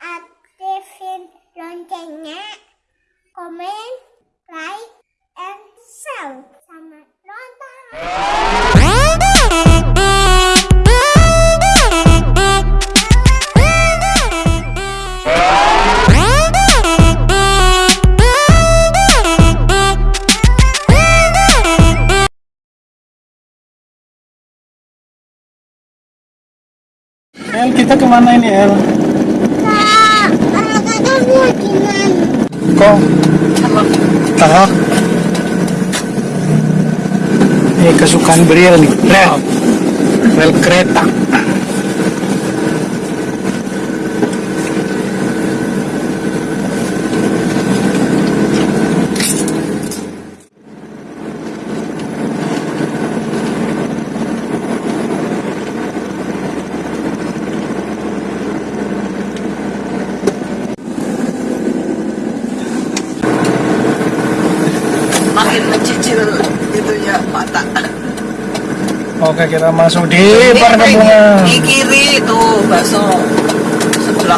aktifin loncengnya, komen, El, kita ke mana ini El? Kak, kakak mau gimana? Kok? Tahok. Ini kesukaan Briel nih. Rel. Rel kereta. Mata Oke, kita masuk di perkampungan. di kiri itu bakso sebelah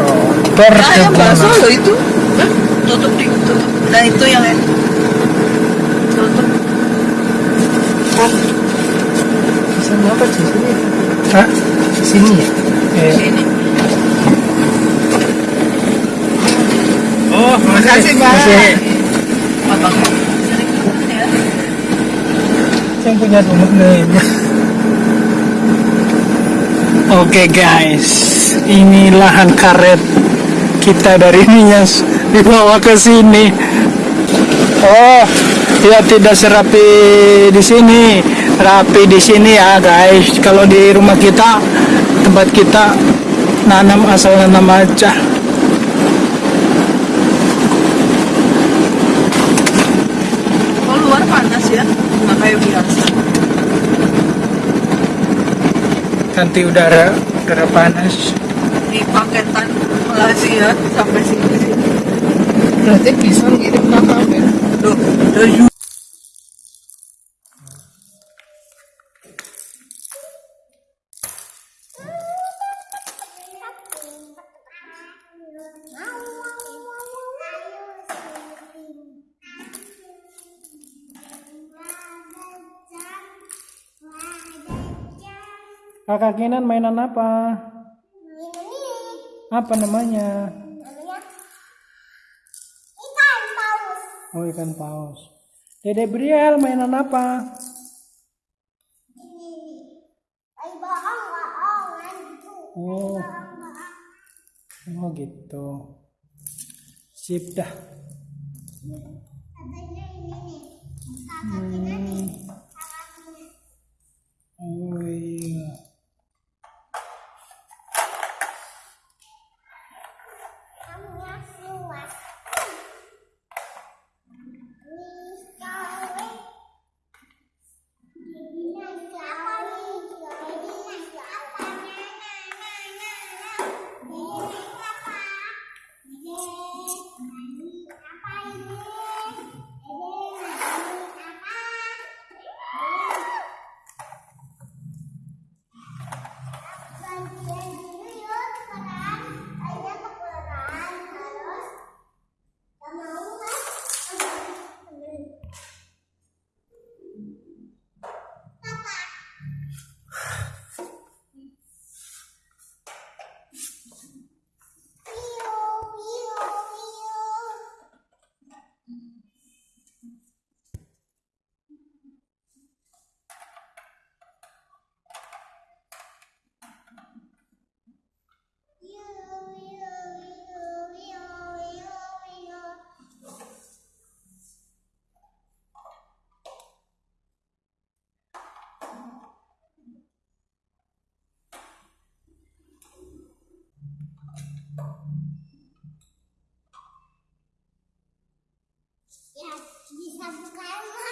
Oh, nah yang bakso loh itu tutup di tutup dan itu yang tutup Sama apa di sini? Hah? Di sini ya? Iya. sini Oh, makasih Mbak. Ya yang punya rumah nih. Oke guys, ini lahan karet kita dari Nias dibawa ke sini. Oh, ya tidak serapi di sini, rapi di sini ya guys. Kalau di rumah kita, tempat kita nanam asal nanam aja. kalau luar panas ya nggak kayak biasa Ganti udara, udara panas. di paketan Malaysia sampai sini Berarti bisa ngirim kakak ya? Loh, dari Kakak Kinan mainan apa? Apa namanya? Ikan paus. Oh ikan paus. Dede Briel mainan apa? Ay, bohong, bohongan gitu. Oh, oh gitu. Sip dah. Katanya ini nih. Hmm. Oh bisa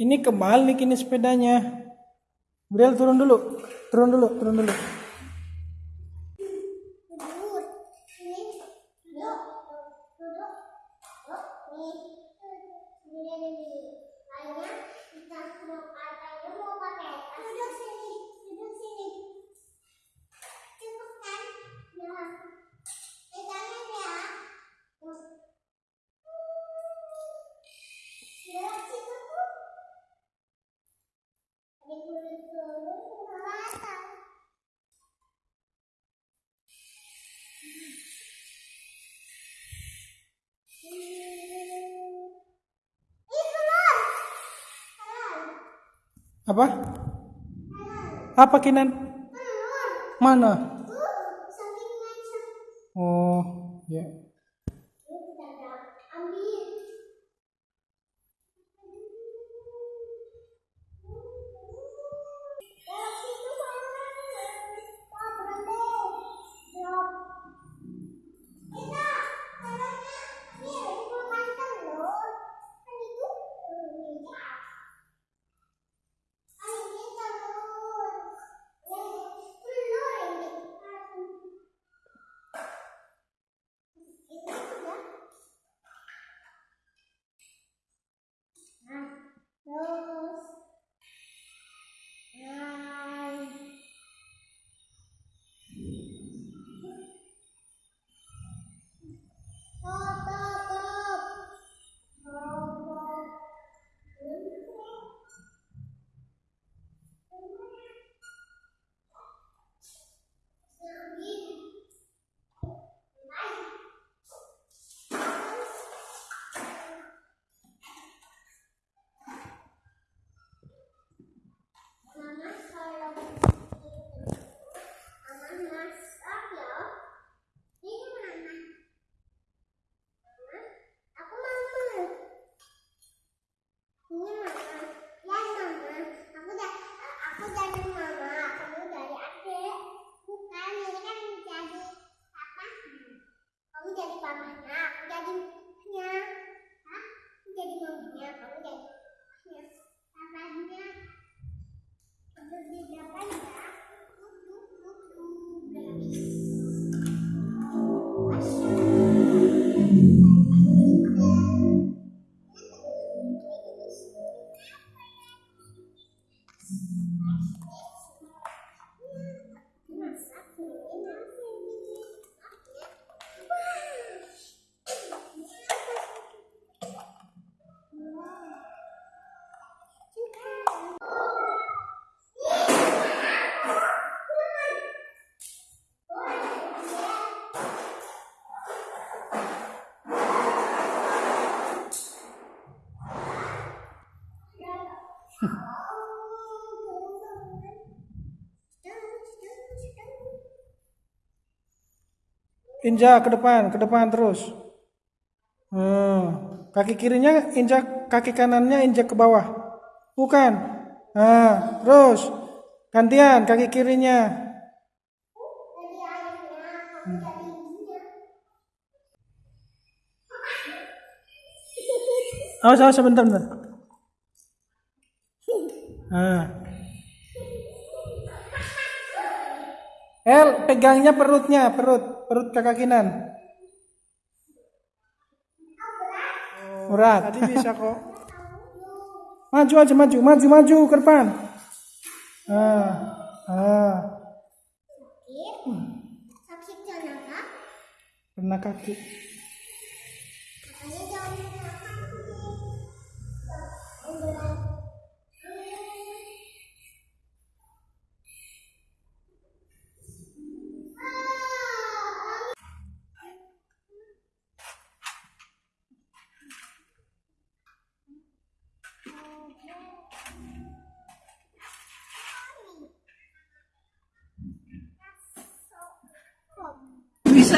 Ini kebalik ini sepedanya. Brel turun dulu. Turun dulu, turun dulu. Apa? Apa Kinan? Mana? Gracias. Injak ke depan, ke depan terus. Hmm. Kaki kirinya injak, kaki kanannya injak ke bawah. Bukan. Nah, terus. Gantian kaki kirinya. Awas, awas sebentar, bentar. Nah. El, pegangnya perutnya, perut, perut kakak kinan. Berat. Tadi bisa kok. Maju aja, maju, maju, maju ke depan. Ah, ah, Sakit kenapa? kena kaki.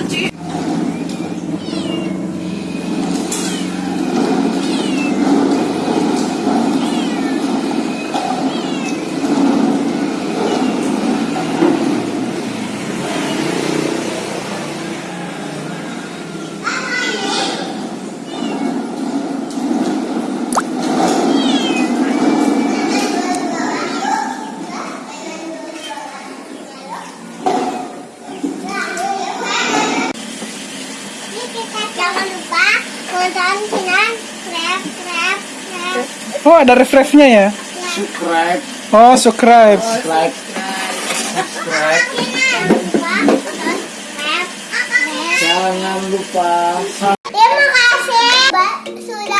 Bisa, Ci. Oh, ada refresh-nya ya? subscribe. Oh, subscribe. like subscribe. Jangan lupa. Terima kasih. Sudah